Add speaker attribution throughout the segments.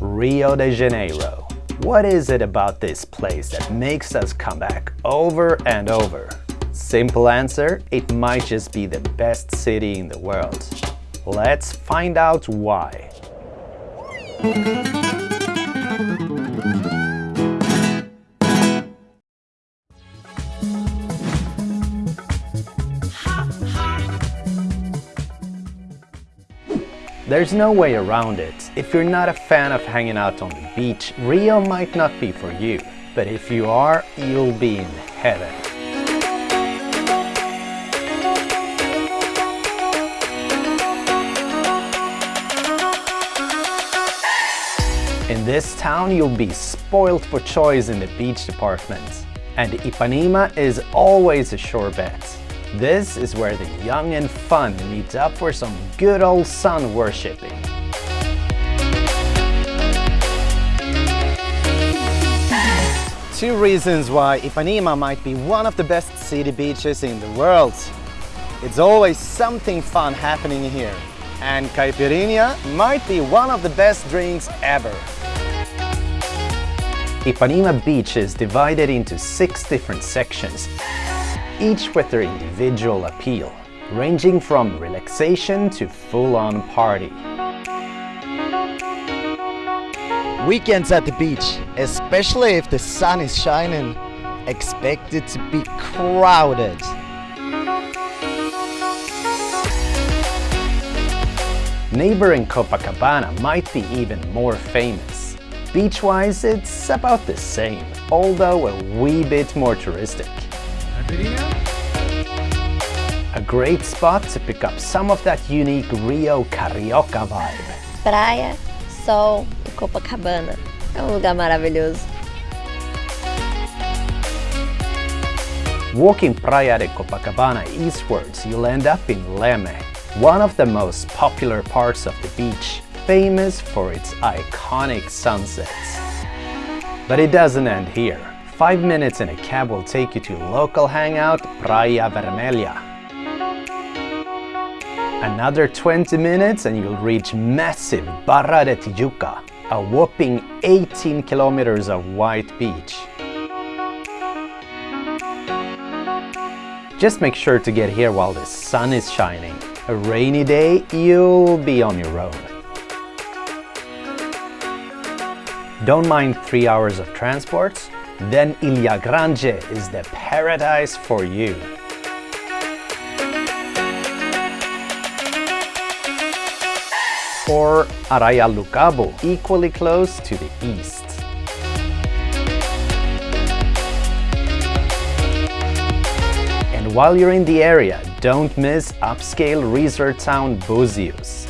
Speaker 1: Rio de Janeiro. What is it about this place that makes us come back over and over? Simple answer, it might just be the best city in the world. Let's find out why. There's no way around it. If you're not a fan of hanging out on the beach, Rio might not be for you. But if you are, you'll be in heaven. In this town, you'll be spoiled for choice in the beach department. And Ipanema is always a sure bet. This is where the young and fun meet up for some good old sun worshipping. Two reasons why Ipanema might be one of the best city beaches in the world. It's always something fun happening here. And caipirinha might be one of the best drinks ever. Ipanema Beach is divided into six different sections each with their individual appeal, ranging from relaxation to full-on party.
Speaker 2: Weekends at the beach, especially if the sun is shining, expected to be crowded.
Speaker 1: Neighboring Copacabana might be even more famous. Beach-wise, it's about the same, although a wee bit more touristic. A great spot to pick up some of that unique Rio Carioca vibe.
Speaker 3: Praia, sol e Copacabana. É um lugar maravilhoso.
Speaker 1: Walking Praia de Copacabana eastwards, you'll end up in Leme, one of the most popular parts of the beach, famous for its iconic sunsets. But it doesn't end here. Five minutes in a cab will take you to local hangout Praia Vermelha. Another 20 minutes and you'll reach massive Barra de Tijuca, a whopping 18 kilometers of white beach. Just make sure to get here while the sun is shining. A rainy day, you'll be on your own. Don't mind three hours of transport? Then Ilha Grande is the paradise for you. Or Arraial do Cabo, equally close to the east. And while you're in the area, don't miss upscale resort town Búzios.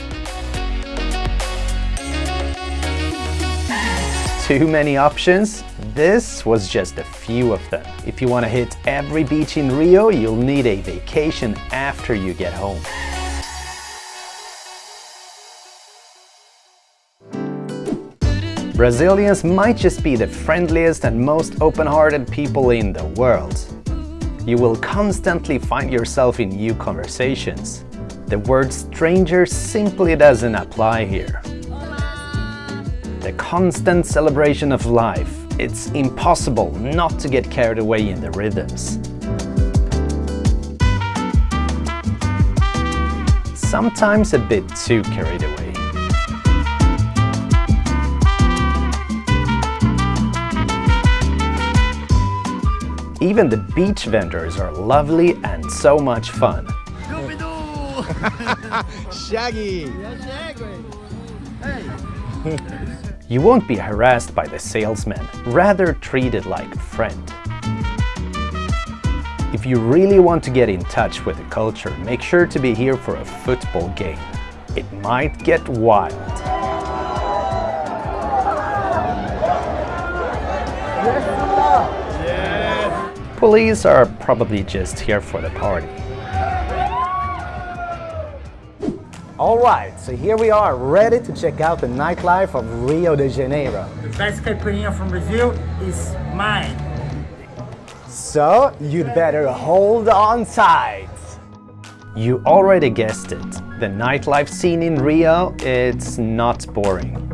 Speaker 1: Too many options? This was just a few of them. If you want to hit every beach in Rio, you'll need a vacation after you get home. Brazilians might just be the friendliest and most open-hearted people in the world. You will constantly find yourself in new conversations. The word stranger simply doesn't apply here. The constant celebration of life, it's impossible not to get carried away in the rhythms. Sometimes a bit too carried away. Even the beach vendors are lovely and so much fun.
Speaker 2: Shaggy!
Speaker 1: Hey! You won't be harassed by the salesman, rather treated like a friend. If you really want to get in touch with the culture, make sure to be here for a football game. It might get wild. Police are probably just here for the party.
Speaker 2: Alright, so here we are, ready to check out the nightlife of Rio de Janeiro.
Speaker 4: The best caipirinha from Brazil is mine.
Speaker 2: So, you'd better hold on tight.
Speaker 1: You already guessed it. The nightlife scene in Rio, it's not boring.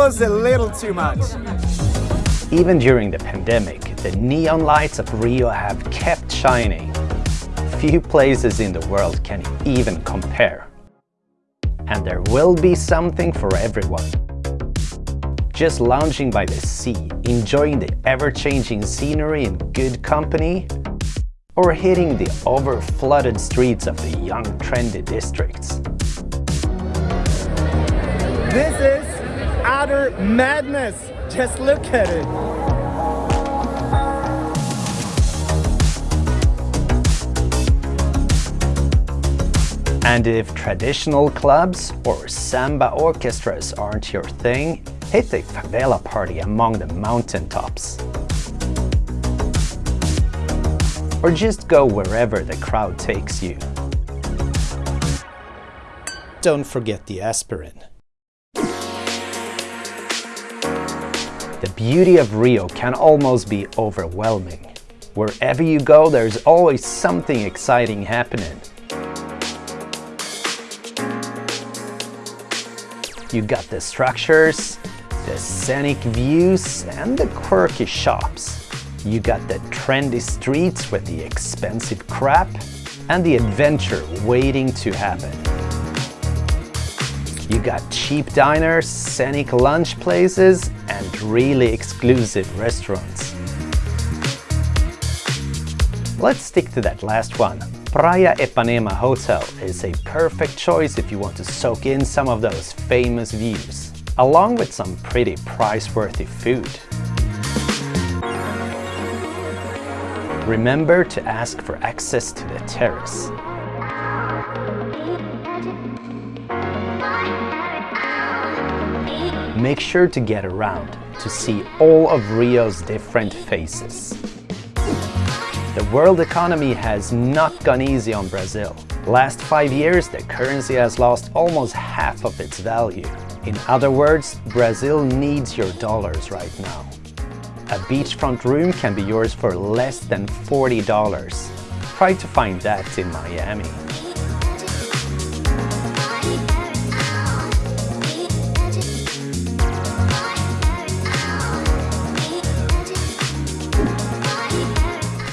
Speaker 5: Was a little too much.
Speaker 1: Even during the pandemic, the neon lights of Rio have kept shining. Few places in the world can even compare. And there will be something for everyone. Just lounging by the sea, enjoying the ever-changing scenery in good company, or hitting the over-flooded streets of the young trendy districts.
Speaker 5: This is utter madness. Just look at it.
Speaker 1: And if traditional clubs or samba orchestras aren't your thing, hit a favela party among the mountaintops. Or just go wherever the crowd takes you. Don't forget the aspirin. The beauty of Rio can almost be overwhelming. Wherever you go, there's always something exciting happening. You got the structures, the scenic views and the quirky shops. You got the trendy streets with the expensive crap and the adventure waiting to happen. You got cheap diners, scenic lunch places and really exclusive restaurants. Let's stick to that last one. Praia Ipanema Hotel is a perfect choice if you want to soak in some of those famous views, along with some pretty price-worthy food. Remember to ask for access to the terrace. Make sure to get around to see all of Rio's different faces. The world economy has not gone easy on Brazil. Last five years, the currency has lost almost half of its value. In other words, Brazil needs your dollars right now. A beachfront room can be yours for less than $40. Try to find that in Miami.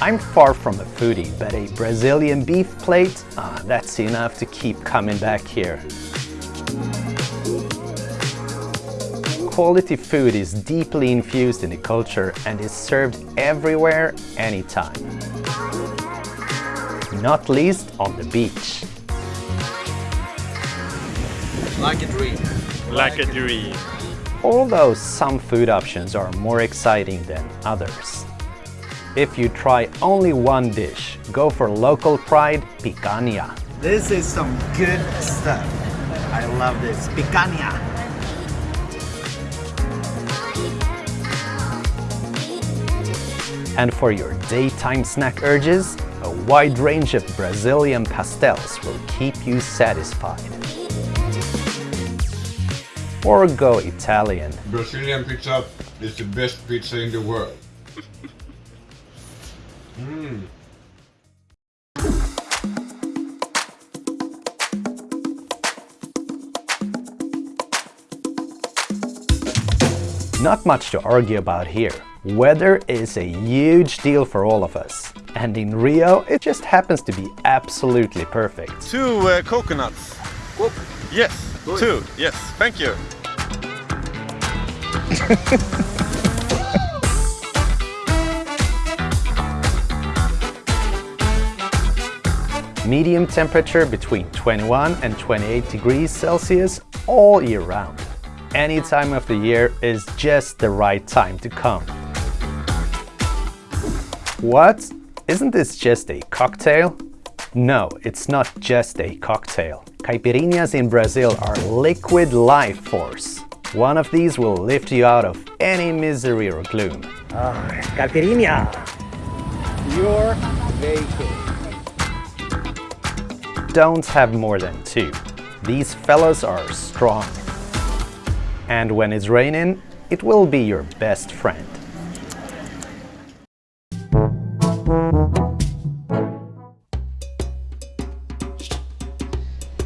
Speaker 1: I'm far from a foodie, but a Brazilian beef plate, ah, that's enough to keep coming back here. Quality food is deeply infused in the culture and is served everywhere, anytime. Not least on the beach.
Speaker 6: Like a dream.
Speaker 7: Like a dream.
Speaker 1: Although some food options are more exciting than others. If you try only one dish, go for local pride picanha.
Speaker 2: This is some good stuff. I love this. Picanha.
Speaker 1: And for your daytime snack urges, a wide range of Brazilian pastels will keep you satisfied. Or go Italian.
Speaker 8: Brazilian pizza is the best pizza in the world.
Speaker 1: Not much to argue about here. Weather is a huge deal for all of us. And in Rio, it just happens to be absolutely perfect.
Speaker 7: Two uh, coconuts. Yes, two. Yes, thank you.
Speaker 1: Medium temperature between 21 and 28 degrees Celsius all year round. Any time of the year is just the right time to come. What? Isn't this just a cocktail? No, it's not just a cocktail. Caipirinhas in Brazil are liquid life force. One of these will lift you out of any misery or gloom.
Speaker 4: Ah, Caipirinha. Your vacation.
Speaker 1: Don't have more than two. These fellas are strong. And when it's raining, it will be your best friend.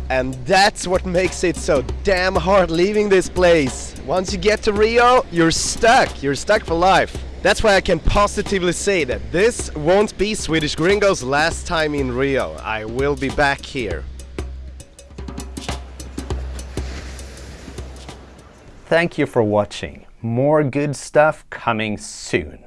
Speaker 5: And that's what makes it so damn hard leaving this place.
Speaker 9: Once you get to Rio, you're stuck. You're stuck for life. That's why I can positively say that this won't be Swedish Gringo's last time in Rio. I will be back here.
Speaker 1: Thank you for watching. More good stuff coming soon.